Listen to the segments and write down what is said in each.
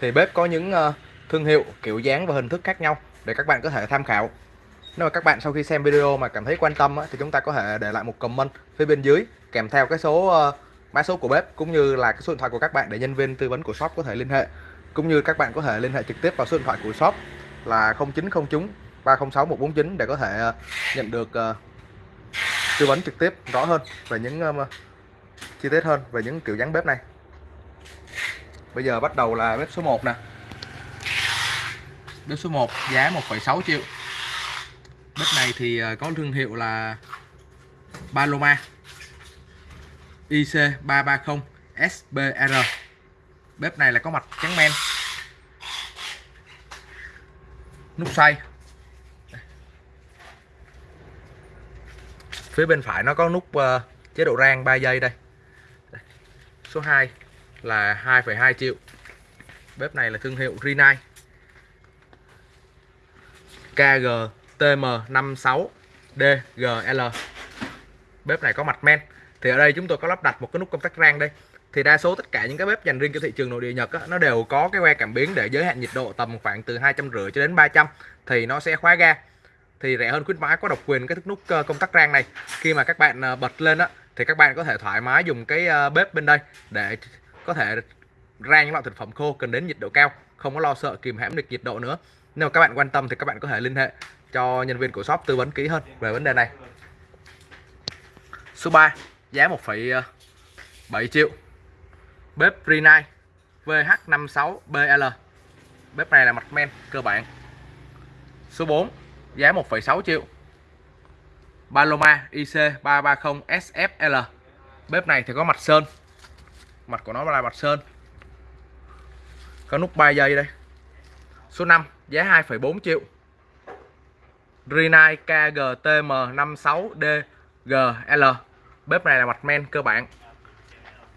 thì bếp có những ờ, thương hiệu, kiểu, dáng và hình thức khác nhau để các bạn có thể tham khảo. Nếu mà các bạn sau khi xem video mà cảm thấy quan tâm thì chúng ta có thể để lại một comment phía bên dưới kèm theo cái số ờ, mã số của bếp cũng như là cái số điện thoại của các bạn để nhân viên tư vấn của shop có thể liên hệ. Cũng như các bạn có thể liên hệ trực tiếp vào số điện thoại của shop là 0909 306 149 để có thể ờ, nhận được tư vấn trực tiếp rõ hơn về những chi tiết hơn về những kiểu dáng bếp này bây giờ bắt đầu là bếp số 1 nè. Bếp số 1 giá 1,6 triệu. Bếp này thì ờ, có thương hiệu là Paloma. IC330 SBR bếp này là có mặt trắng men. Nút xoay phía bên phải nó có nút ờ, chế độ rang 3 giây đây. Số 2 là 2,2 triệu. Bếp này là thương hiệu Rinnai KGTM56DGL bếp này có mặt men. Thì ở đây chúng tôi có lắp đặt một cái nút công tắc rang đây. Thì đa số tất cả những cái bếp dành riêng cho thị trường nội địa Nhật á, nó đều có cái que cảm biến để giới hạn nhiệt độ tầm khoảng từ 250 cho đến 300 thì nó sẽ khóa ga. Thì rẻ hơn khuyến mãi có độc quyền cái thức nút ờ, công tắc rang này. Khi mà các bạn ờ, bật lên á thì các bạn có thể thoải mái dùng cái ờ, bếp bên đây để có thể rang những loại thực phẩm khô cần đến nhiệt độ cao không có lo sợ kìm hãm được nhiệt độ nữa. Nếu mà các bạn quan tâm thì các bạn có thể liên hệ cho nhân viên của shop tư vấn kỹ hơn về vấn đề này. Số 3 giá 1,7 ờ, triệu. Bếp Rinnai VH56BL bếp này là mặt men cơ bản. Số 4 giá 1,6 triệu. Paloma IC330 SFL bếp này thì có mặt sơn mặt của nó là mặt sơn. Có nút 3 giây đây. Số 5 giá 2,4 triệu. Rinnai KGTM56DGL bếp này là mặt men cơ bản.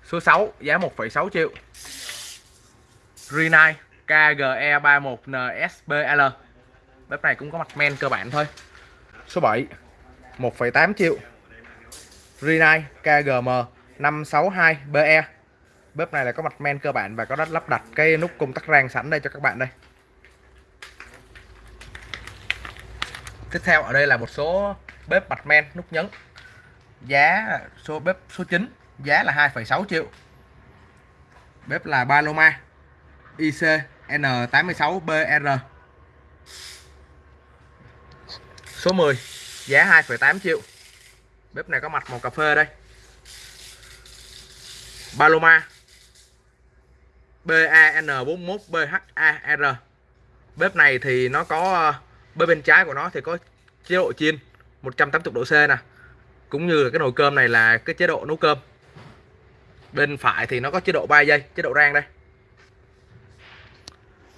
Số 6 giá 1,6 triệu. Rinnai KGE31NSBL bếp này cũng có mặt men cơ bản thôi. Số 7 1,8 triệu. Rinnai KGM 562BE bếp này là có mặt men cơ bản và có đất lắp đặt. Cái nút công tắc rang sẵn đây cho các bạn đây. Tiếp theo ở đây là một số bếp mặt men nút nhấn. Giá số bếp số 9 giá là 2,6 triệu. Bếp là Paloma IC N86BR số 10 giá 2,8 triệu. Bếp này có mặt màu cà phê đây. Paloma BAN41BHAR bếp này thì nó có ờ, bên bên trái của nó thì có chế độ chiên 180 độ C nè. Cũng như cái nồi cơm này là cái chế độ nấu cơm. Bên phải thì nó có chế độ 3 giây chế độ rang đây.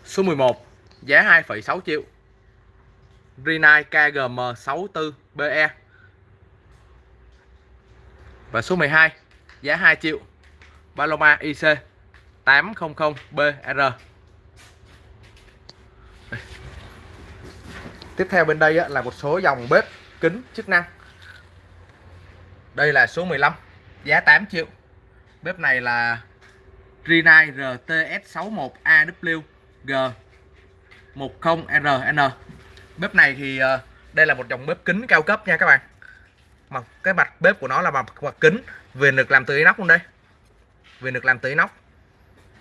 Số 11 giá 2,6 triệu. Rinnai KGM64BE và số 12 giá 2 triệu. Paloma IC 800BR Tiếp theo bên đây là một số dòng bếp kính chức năng. Đây là số 15 giá 8 triệu. Bếp này là Rinai RTS61AW G10RN Bếp này thì ờ, đây là một dòng bếp kính cao cấp nha các bạn. Mà cái mặt bếp của nó là mặt, mặt kính viền được làm từ inox luôn đây. Viền được làm từ inox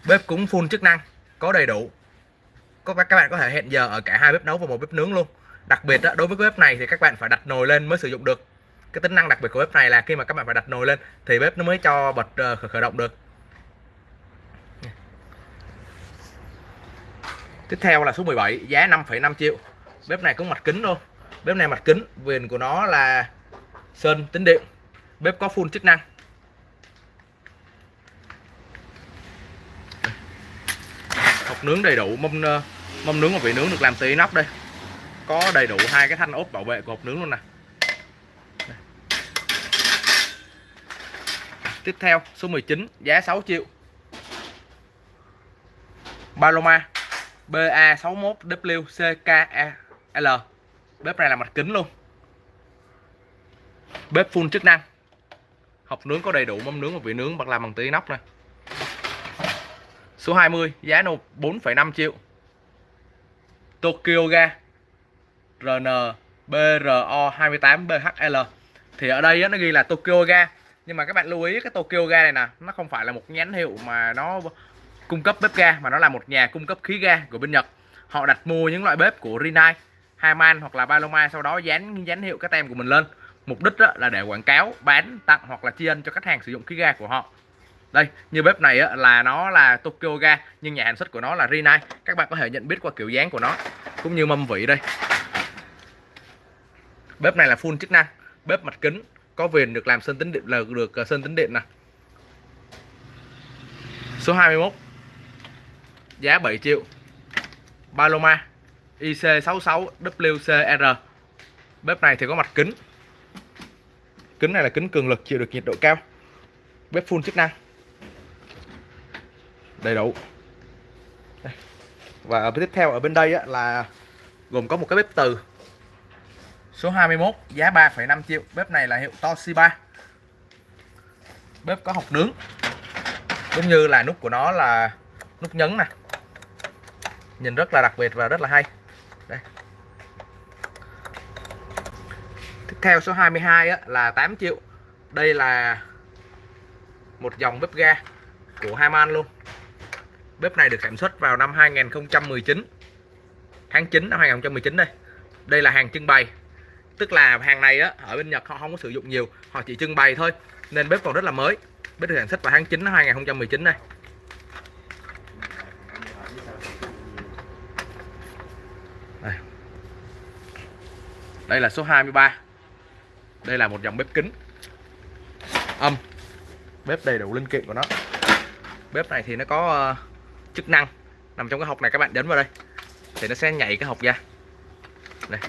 bếp cũng full chức năng có đầy đủ. Có các bạn có thể hẹn giờ ở cả hai bếp nấu và một bếp nướng luôn. Đặc biệt đó, đối với cái bếp này thì các bạn phải đặt nồi lên mới sử dụng được. Cái tính năng đặc biệt của bếp này là khi mà các bạn phải đặt nồi lên thì bếp nó mới cho bật uh, khởi động được. Tiếp theo là số 17 giá 5,5 triệu. Bếp này cũng mặt kính luôn. Bếp này mặt kính viền của nó là sơn tính điện. Bếp có full chức năng. Nướng đầy đủ mâm ờ, mâm nướng và vị nướng được làm từ inox đây. Có đầy đủ hai cái thanh ốp bảo vệ của hộp nướng luôn nè. Tiếp theo, số 19 giá 6 triệu. Paloma BA61WCKL bếp này là mặt kính luôn. Bếp full chức năng. Hộp nướng có đầy đủ mâm nướng và vị nướng bằng làm bằng tí inox này Số 20 giá nộp 4,5 triệu. Tokyo ga RN BRO 28BHL thì ở đây nó ghi là Tokyo ga. Nhưng mà các bạn lưu ý cái Tokyo ga này nè nó không phải là một nhãn hiệu mà nó cung cấp bếp ga mà nó là một nhà cung cấp khí ga của bên Nhật. Họ đặt mua những loại bếp của Rinnai Haiman hoặc là Paloma sau đó dán dán hiệu cái tem của mình lên. Mục đích là để quảng cáo bán tặng hoặc là tri ân cho khách hàng sử dụng khí ga của họ đây, như bếp này là nó là Tokyo ga, nhưng nhà sản xuất của nó là Rinnai. Các bạn có thể nhận biết qua kiểu dáng của nó, cũng như mâm vị đây. Bếp này là full chức năng, bếp mặt kính, có viền được làm sơn tính điện, là được ờ, sơn tính điện nè. Số 21 giá 7 triệu. Paloma IC66WCR bếp này thì có mặt kính. Kính này là kính cường lực, chịu được nhiệt độ cao. Bếp full chức năng đầy đủ. Đây. và tiếp theo ở bên đây là gồm có một cái bếp từ. Số 21 giá 3,5 triệu. Bếp này là hiệu Toshiba. Bếp có hộc nướng Cũng như là nút của nó là nút nhấn nè. Nhìn rất là đặc biệt và rất là hay. Đây. Tiếp theo số 22 á, là 8 triệu. Đây là một dòng bếp ga của Haman luôn. Bếp này được sản xuất vào năm 2019 Tháng 9 năm 2019 đây. Đây là hàng trưng bày. Tức là hàng này á ở bên Nhật họ không có sử dụng nhiều họ chỉ trưng bày thôi. Nên bếp còn rất là mới. Bếp được sản xuất vào tháng 9 năm 2019 đây. đây. Là số 23 đây là một dòng bếp kính. Âm. Bếp đầy đủ linh kiện của nó. Bếp này thì nó có uh, chức năng. Nằm trong cái hộp này các bạn đến vào đây. Thì nó sẽ nhảy cái hộp ra. Đây.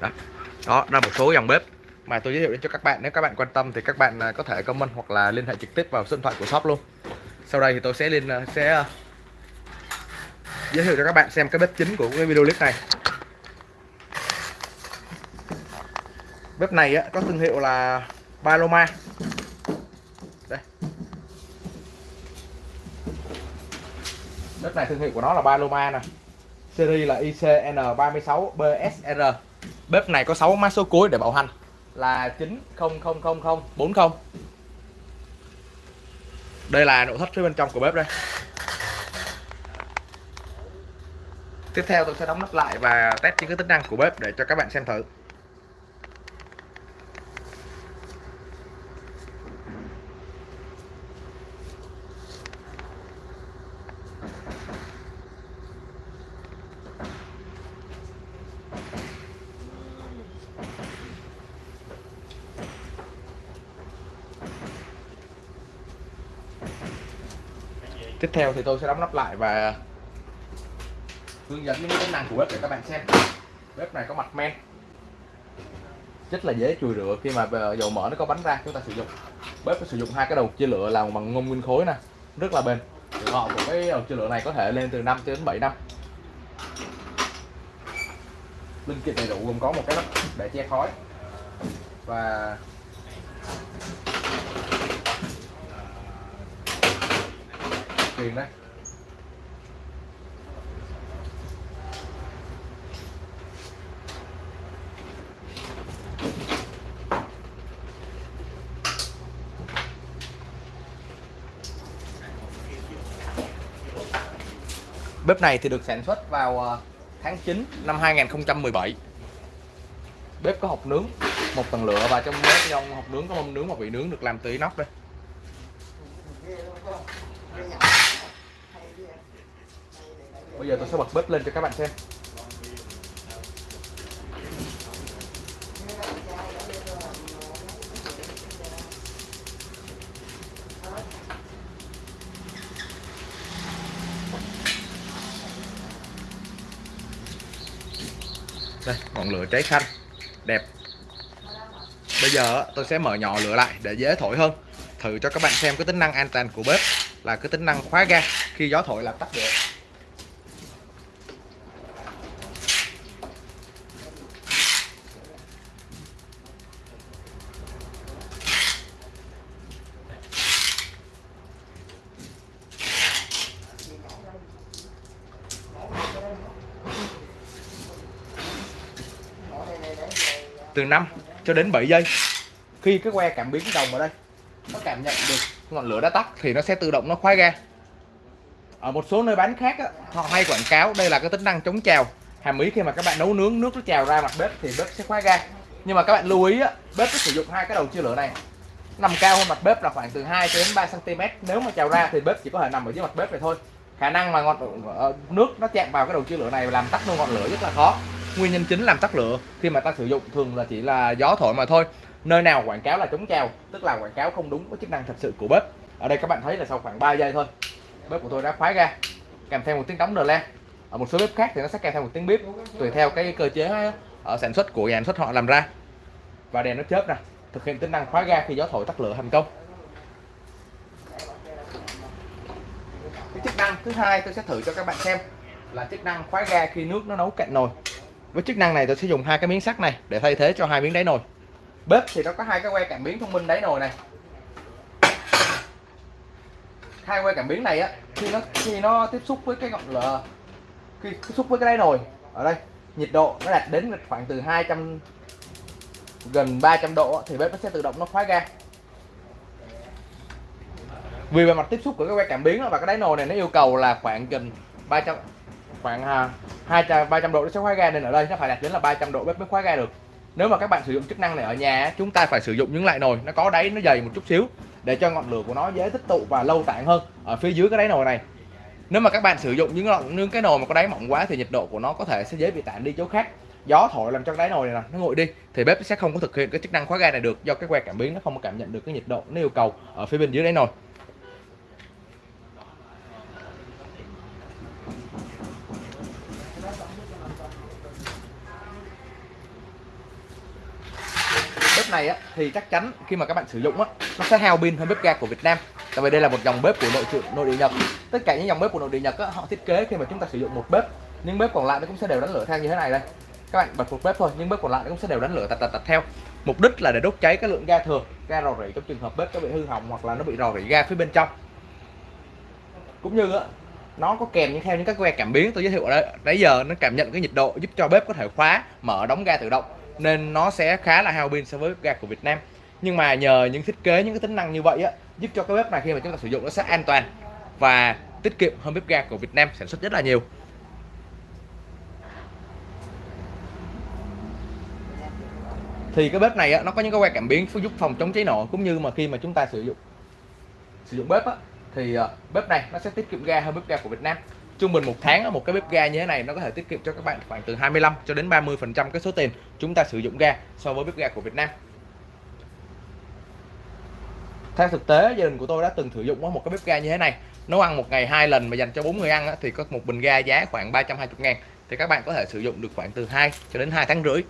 Đó. Đó là một số dòng bếp mà tôi giới thiệu đến cho các bạn. Nếu các bạn quan tâm thì các bạn à, có thể comment hoặc là liên hệ trực tiếp vào số điện thoại của shop luôn. Sau đây thì tôi sẽ lên à, sẽ à, giới thiệu cho các bạn xem cái bếp chính của cái video clip này. Bếp này á, có thương hiệu là Paloma. Bếp này thương hiệu của nó là Paloma nè series là ICN36BSR Bếp này có 6 mã số cuối để bảo hành là 900040. Đây là nội thất phía bên trong của bếp đây. Tiếp theo tôi sẽ đóng nắp lại và test những cái tính năng của bếp để cho các bạn xem thử. Tiếp theo thì tôi sẽ đóng nắp lại và hướng dẫn những tính năng của bếp để các bạn xem. Bếp này có mặt men. Rất là dễ chùi rửa khi mà ờ, dầu mỡ nó có bánh ra, chúng ta sử dụng. Bếp có sử dụng hai cái đầu chia lửa làm bằng ngông nguyên khối nè, rất là bền. Tuổi thọ của cái đầu chia lửa này có thể lên từ 5 đến 7 năm. Linh kiện đầy đủ gồm có một cái nắp để che khói và tiền đấy. Bếp này thì được sản xuất vào ờ, tháng 9 năm 2017 Bếp có hộp nướng, một tầng lửa và trong bếp trong hộp nướng có mâm nướng và vị nướng được làm từ inox đây. Bây giờ tôi sẽ bật bếp lên cho các bạn xem. Đây, ngọn lửa cháy xanh. Đẹp. Bây giờ tôi sẽ mở nhỏ lửa lại để dễ thổi hơn. Thử cho các bạn xem cái tính năng an toàn của bếp là cái tính năng khóa ga. Khi gió thổi làm tắt được từ 5 cho đến 7 giây. Khi cái que cảm biến đồng ở đây nó cảm nhận được ngọn lửa đã tắt thì nó sẽ tự động nó khóa ga. Ở một số nơi bán khác á, họ hay quảng cáo đây là cái tính năng chống trào. Hàm ý khi mà các bạn nấu nướng nước nó trào ra mặt bếp thì bếp sẽ khóa ga. Nhưng mà các bạn lưu ý á, bếp có sử dụng hai cái đầu chia lửa này. Nằm cao hơn mặt bếp là khoảng từ 2 đến 3 cm nếu mà trào ra thì bếp chỉ có thể nằm ở dưới mặt bếp này thôi. Khả năng mà ngọn ờ, nước nó chạm vào cái đầu chia lửa này và làm tắt luôn ngọn lửa rất là khó nguyên nhân chính làm tắt lửa. Khi mà ta sử dụng thường là chỉ là gió thổi mà thôi. Nơi nào quảng cáo là chống trào, tức là quảng cáo không đúng với chức năng thật sự của bếp. Ở đây các bạn thấy là sau khoảng 3 giây thôi, bếp của tôi đã khóa ra, kèm theo một tiếng đóng đờ le. Ở một số bếp khác thì nó sẽ kèm theo một tiếng bếp tùy theo cái cơ chế ở sản xuất của nhà sản xuất họ làm ra. Và đèn nó chớp nè, thực hiện tính năng khóa ga khi gió thổi tắt lửa thành công. Cái chức năng thứ hai tôi sẽ thử cho các bạn xem là chức năng khóa ga khi nước nó nấu cạnh nồi với chức năng này tôi sẽ dùng hai cái miếng sắt này để thay thế cho hai miếng đáy nồi. Bếp thì nó có hai cái que cảm biến thông minh đáy nồi này. Hai que cảm biến này á, khi nó khi nó tiếp xúc với cái ngọn lửa, khi tiếp xúc với cái đáy nồi, ở đây, nhiệt độ nó đạt đến khoảng từ 200 gần 300 độ thì bếp nó sẽ tự động nó khóa ga. Vì bề mặt tiếp xúc của cái que cảm biến và cái đáy nồi này nó yêu cầu là khoảng gần 300 khoảng à, 200 300 độ nó sẽ khóa ga nên ở đây nó phải đạt đến là 300 độ bếp mới khóa ga được. Nếu mà các bạn sử dụng chức năng này ở nhà chúng ta phải sử dụng những loại nồi nó có đáy, nó dày một chút xíu để cho ngọn lửa của nó dễ tích tụ và lâu tản hơn ở phía dưới cái đáy nồi này. Nếu mà các bạn sử dụng những ngọn cái nồi mà có đáy mỏng quá thì nhiệt độ của nó có thể sẽ dễ bị tản đi chỗ khác. Gió thổi làm cho cái đáy nồi này nó nguội đi thì bếp sẽ không có thực hiện cái chức năng khóa ga này được do cái que cảm biến nó không có cảm nhận được cái nhiệt độ, nó yêu cầu ở phía bên dưới đáy nồi. Bếp này á, thì chắc chắn khi mà các bạn sử dụng á, nó sẽ hao pin hơn bếp ga của Việt Nam. Tại vì đây là một dòng bếp của nội trợ nội địa Nhật. Tất cả những dòng bếp của nội địa Nhật á, họ thiết kế khi mà chúng ta sử dụng một bếp. Những bếp còn lại nó cũng sẽ đều đánh lửa theo như thế này đây. Các bạn bật một bếp thôi nhưng bếp còn lại nó cũng sẽ đều đánh lửa tạch tạch tạch theo. Mục đích là để đốt cháy cái lượng ga thừa ga rò rỉ trong trường hợp bếp có bị hư hỏng hoặc là nó bị rò rỉ ga phía bên trong. Cũng như á nó có kèm những theo những các que cảm biến tôi giới thiệu ở đây. Nãy giờ nó cảm nhận cái nhiệt độ giúp cho bếp có thể khóa mở đóng ga tự động nên nó sẽ khá là hao pin so với bếp ga của Việt Nam. Nhưng mà nhờ những thiết kế những cái tính năng như vậy á giúp cho cái bếp này khi mà chúng ta sử dụng nó sẽ an toàn và tiết kiệm hơn bếp ga của Việt Nam sản xuất rất là nhiều. Thì cái bếp này á, nó có những cái que cảm biến giúp phòng chống cháy nổ cũng như mà khi mà chúng ta sử dụng sử dụng bếp á, thì ờ, bếp này nó sẽ tiết kiệm ga hơn bếp ga của Việt Nam trung bình một tháng một cái bếp ga như thế này nó có thể tiết kiệm cho các bạn khoảng từ 25 cho đến 30 phần trăm cái số tiền chúng ta sử dụng ga so với bếp ga của Việt Nam. Theo thực tế, gia đình của tôi đã từng sử dụng một cái bếp ga như thế này. Nấu ăn một ngày hai lần mà dành cho bốn người ăn thì có một bình ga giá khoảng 320 ngàn. Thì các bạn có thể sử dụng được khoảng từ 2 cho đến 2 tháng rưỡi.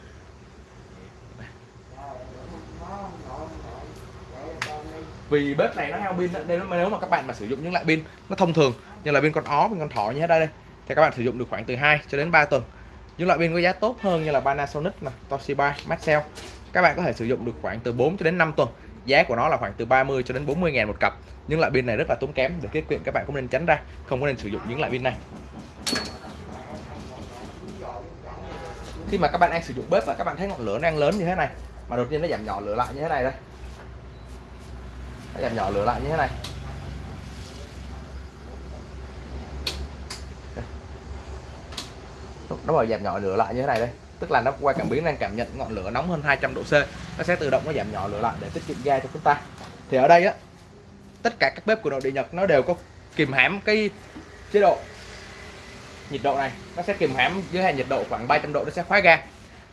Vì bếp này nó hao pin nên nếu mà các bạn mà sử dụng những loại pin nó thông thường như là pin con ó, pin con thỏ như thế đây đây. Thì các bạn sử dụng được khoảng từ 2 cho đến 3 tuần. Những loại pin có giá tốt hơn như là Panasonic nè, Toshiba, Maxell, các bạn có thể sử dụng được khoảng từ 4 cho đến 5 tuần. Giá của nó là khoảng từ 30 cho đến 40 ngàn một cặp. Những loại pin này rất là tốn kém, để tiết kiệm các bạn cũng nên tránh ra, không có nên sử dụng những loại pin này. Khi mà các bạn đang sử dụng bếp và các bạn thấy ngọn lửa đang lớn như thế này, mà đột nhiên nó giảm nhỏ lửa lại như thế này đây. Nó giảm nhỏ lửa lại như thế này. Nó vào giảm nhỏ lửa lại như thế này đây. Tức là nó qua cảm biến đang cảm nhận ngọn lửa nóng hơn 200 độ C. Nó sẽ tự động nó giảm nhỏ lửa lại để tiết kiệm ga cho chúng ta. Thì ở đây á, tất cả các bếp của nội địa Nhật nó đều có kìm hãm cái chế độ nhiệt độ này. Nó sẽ kìm hãm dưới hạn nhiệt độ khoảng 300 độ, nó sẽ khóa ga.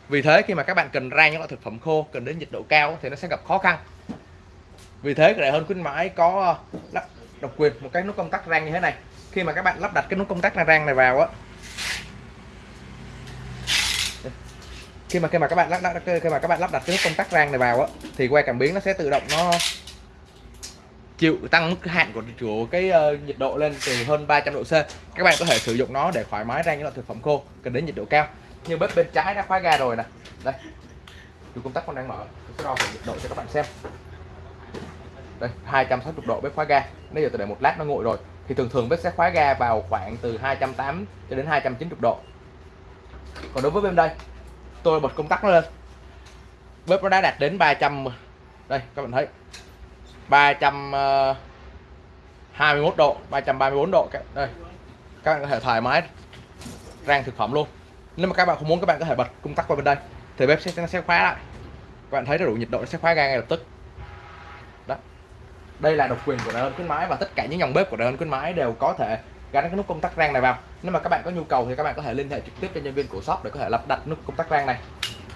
Vì thế khi mà các bạn cần rang những loại thực phẩm khô, cần đến nhiệt độ cao thì nó sẽ gặp khó khăn. Vì thế rẻ hơn khuyến mãi có ờ, độc quyền, một cái nút công tắc rang như thế này. Khi mà các bạn lắp đặt cái nút công tắc rang này vào á khi mà khi mà các bạn lắp đặt khi mà các bạn lắp đặt cái nút công tắc rang này vào á thì que cảm biến nó sẽ tự động nó chịu tăng mức hạn của, của cái uh, nhiệt độ lên từ hơn 300 độ C. Các bạn có thể sử dụng nó để thoải mái rang những loại thực phẩm khô cần đến nhiệt độ cao. Như bếp bên trái đã khóa ga rồi nè. Đây. Dù công tắc con đang mở. Tôi sẽ đo nhiệt độ cho các bạn xem. Đây 260 độ bếp khóa ga. Bây giờ tôi để một lát nó nguội rồi thì thường thường bếp sẽ khóa ga vào khoảng từ 280 cho đến 290 độ. Còn đối với bên đây tôi bật công tắc nó lên. Bếp nó đã đạt đến 300 đây, các bạn thấy. 321 ờ, độ 334 độ đây. Các bạn có thể thoải mái rang thực phẩm luôn. Nếu mà các bạn không muốn, các bạn có thể bật công tắc qua bên đây, thì bếp sẽ, nó sẽ khóa lại. Các bạn thấy đủ nhiệt độ, nó sẽ khóa ga ngay lập tức. Đó. Đây là độc quyền của đơn khuyến mãi và tất cả những dòng bếp của đơn khuyến mãi đều có thể gắn cái nút công tắc rang này vào. Nếu mà các bạn có nhu cầu thì các bạn có thể liên hệ trực tiếp cho nhân viên của shop để có thể lắp đặt nút công tắc rang này.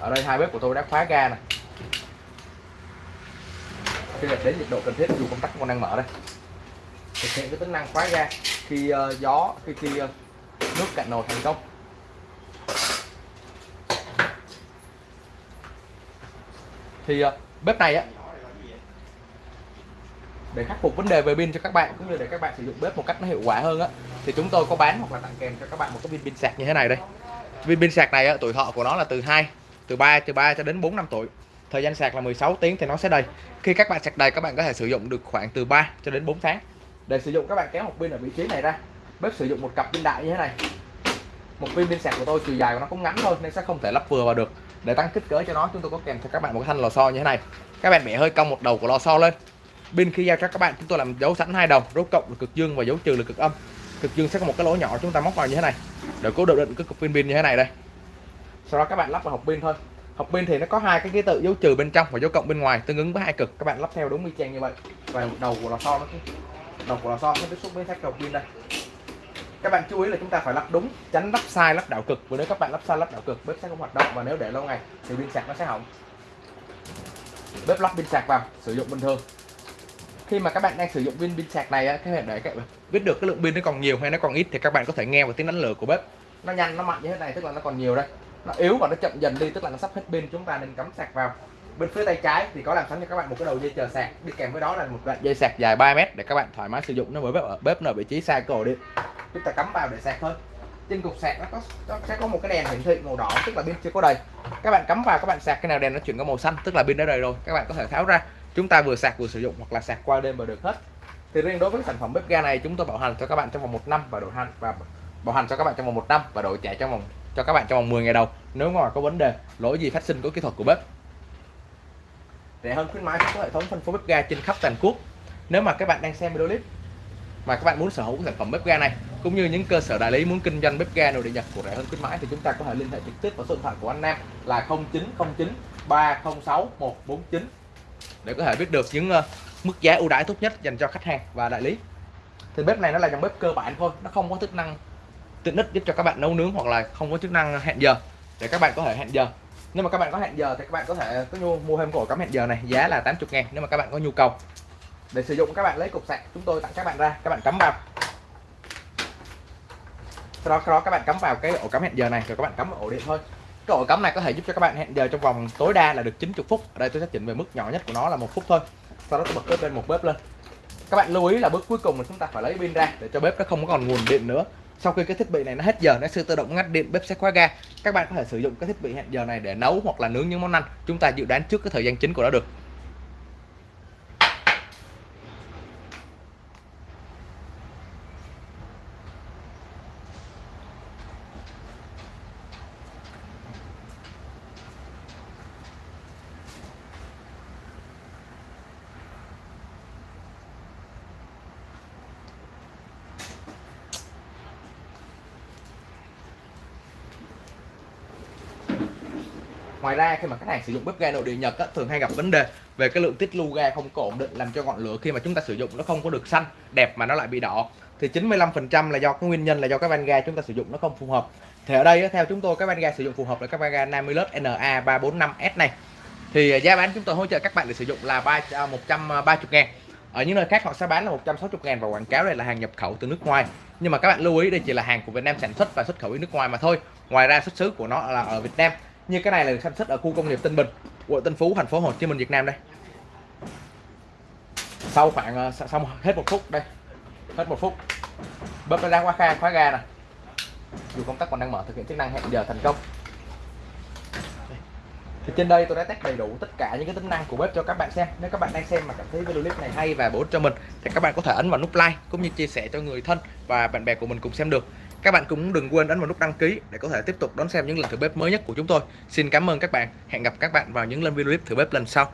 Ở đây hai bếp của tôi đã khóa ga này khi đến nhiệt độ cần thiết dù công tắc còn đang mở đây. Thực hiện cái tính năng khóa ga khi uh, gió khi khi uh, nước cạn nồi thành công. Thì uh, bếp này á để khắc phục vấn đề về pin cho các bạn cũng như để các bạn sử dụng bếp một cách nó hiệu quả hơn á thì chúng tôi có bán hoặc là tặng kèm cho các bạn một cái pin pin sạc như thế này đây. Pin pin sạc này á, tuổi thọ của nó là từ 2 từ 3 từ 3 cho đến 4 năm tuổi. Thời gian sạc là 16 tiếng thì nó sẽ đầy. Khi các bạn sạc đầy các bạn có thể sử dụng được khoảng từ 3 cho đến 4 tháng. Để sử dụng các bạn kéo một pin ở vị trí này ra bếp sử dụng một cặp pin đại như thế này. Một pin pin sạc của tôi chiều dài của nó cũng ngắn thôi nên sẽ không thể lắp vừa vào được. Để tăng kích cỡ cho nó chúng tôi có kèm cho các bạn một cái thanh lò xo như thế này. Các bạn bẻ hơi cong một đầu của lò xo lên pin khi giao cho các bạn, chúng tôi làm dấu sẵn hai đầu dấu cộng là cực dương và dấu trừ là cực âm. Cực dương sẽ có một cái lỗ nhỏ, chúng ta móc vào như thế này. Để cố định cái cục pin pin như thế này đây. Sau đó các bạn lắp vào hộp pin thôi. Hộp pin thì nó có hai cái ký tự dấu trừ bên trong và dấu cộng bên ngoài, tương ứng với hai cực. Các bạn lắp theo đúng y chang như vậy. Và đầu của lò xo nó đầu của lò xo nó tiếp xúc với thép hộp pin đây. Các bạn chú ý là chúng ta phải lắp đúng, tránh lắp sai, lắp đảo cực. Vì nếu các bạn lắp sai, lắp đảo cực, bếp sẽ không hoạt động. Và nếu để lâu ngày thì pin sạc nó sẽ hỏng. Bếp lắp pin sạc vào, sử dụng bình thường khi mà các bạn đang sử dụng pin pin sạc này các bạn để các bạn biết được cái lượng pin nó còn nhiều hay nó còn ít thì các bạn có thể nghe vào tiếng đánh lửa của bếp. Nó nhanh nó mạnh như thế này tức là nó còn nhiều đây. Nó yếu và nó chậm dần đi tức là nó sắp hết pin chúng ta nên cắm sạc vào. Bên phía tay trái thì có làm sẵn cho các bạn một cái đầu dây chờ sạc. Đi kèm với đó là một đoạn dây sạc dài 3 mét để các bạn thoải mái sử dụng nó với bếp ở bếp ở vị trí xa cổ điện chúng ta cắm vào để sạc thôi. Trên cục sạc nó có nó sẽ có một cái đèn hiển thị màu đỏ tức là pin chưa có đầy. Các bạn cắm vào các bạn sạc cái nào đèn nó chuyển có màu xanh tức là pin đã đầy rồi các bạn có thể tháo ra chúng ta vừa sạc, vừa sử dụng hoặc là sạc qua đêm và được hết. Thì riêng đối với sản phẩm bếp ga này, chúng tôi bảo hành cho các bạn trong vòng một năm và đổi hành và bảo hành cho các bạn trong vòng một năm và đổi trả trong vòng cho các bạn trong vòng 10 ngày đầu, nếu mà có vấn đề, lỗi gì phát sinh của kỹ thuật của bếp. Rẻ hơn khuyến mãi có hệ thống phân phối bếp ga trên khắp toàn quốc. Nếu mà các bạn đang xem video clip mà các bạn muốn sở hữu sản phẩm bếp ga này, cũng như những cơ sở đại lý muốn kinh doanh bếp ga nội địa nhật của rẻ hơn khuyến mãi, thì chúng ta có thể liên hệ trực tiếp vào số điện thoại của anh Nam là 0909 306 149 để có thể biết được những mức giá ưu đãi tốt nhất dành cho khách hàng và đại lý thì bếp này nó là dòng bếp cơ bản thôi nó không có chức năng tiện ích giúp cho các bạn nấu nướng hoặc là không có chức năng hẹn giờ để các bạn có thể hẹn giờ nếu mà các bạn có hẹn giờ thì các bạn có thể có nhu mua thêm cổ cắm hẹn giờ này giá là 80 ngàn nếu mà các bạn có nhu cầu để sử dụng các bạn lấy cục sạc chúng tôi tặng các bạn ra các bạn cắm vào sau đó, sau đó các bạn cắm vào cái ổ cắm hẹn giờ này rồi các bạn cắm vào ổ điện thôi cái ổ cắm này có thể giúp cho các bạn hẹn giờ trong vòng tối đa là được 90 phút. Ở đây tôi sẽ chỉnh về mức nhỏ nhất của nó là một phút thôi. Sau đó tôi bật bếp lên, một bếp lên. Các bạn lưu ý là bước cuối cùng là chúng ta phải lấy pin ra để cho bếp nó không còn nguồn điện nữa. Sau khi cái thiết bị này nó hết giờ, nó sẽ tự động ngắt điện, bếp sẽ khóa ga. Các bạn có thể sử dụng cái thiết bị hẹn giờ này để nấu hoặc là nướng những món ăn. Chúng ta dự đoán trước cái thời gian chính của nó được. Ngoài ra khi mà khách hàng sử dụng bếp ga nội địa nhật á, thường hay gặp vấn đề về cái lượng tiết lưu ga không có ổn định làm cho ngọn lửa khi mà chúng ta sử dụng nó không có được xanh đẹp mà nó lại bị đỏ. Thì 95% là do cái nguyên nhân là do cái van ga chúng ta sử dụng nó không phù hợp. Thì ở đây á, theo chúng tôi cái van ga sử dụng phù hợp là các van ga Namilus NA 345S này. Thì à, giá bán chúng tôi hỗ trợ các bạn để sử dụng là 3 130 à, ngàn. Ở những nơi khác họ sẽ bán là 160 ngàn và quảng cáo đây là hàng nhập khẩu từ nước ngoài. Nhưng mà các bạn lưu ý đây chỉ là hàng của Việt Nam sản xuất và xuất khẩu đi nước ngoài mà thôi. Ngoài ra xuất xứ của nó là ở Việt Nam như cái này là được sản xuất ở khu công nghiệp Tân Bình, quận Tân Phú, thành phố Hồ Chí Minh, Việt Nam đây. Sau khoảng ờ, xong hết một phút đây. Hết một phút. Bếp ra khóa kha, khóa ga nè. Dù công tắc còn đang mở, thực hiện chức năng hẹn giờ thành công. Thì trên đây tôi đã test đầy đủ tất cả những cái tính năng của bếp cho các bạn xem. Nếu các bạn đang xem mà cảm thấy video clip này hay và bổ ích cho mình, thì các bạn có thể ấn vào nút like, cũng như chia sẻ cho người thân và bạn bè của mình cùng xem được. Các bạn cũng đừng quên đánh vào nút đăng ký để có thể tiếp tục đón xem những lần thử bếp mới nhất của chúng tôi. Xin cảm ơn các bạn. Hẹn gặp các bạn vào những lần video clip thử bếp lần sau.